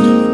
Música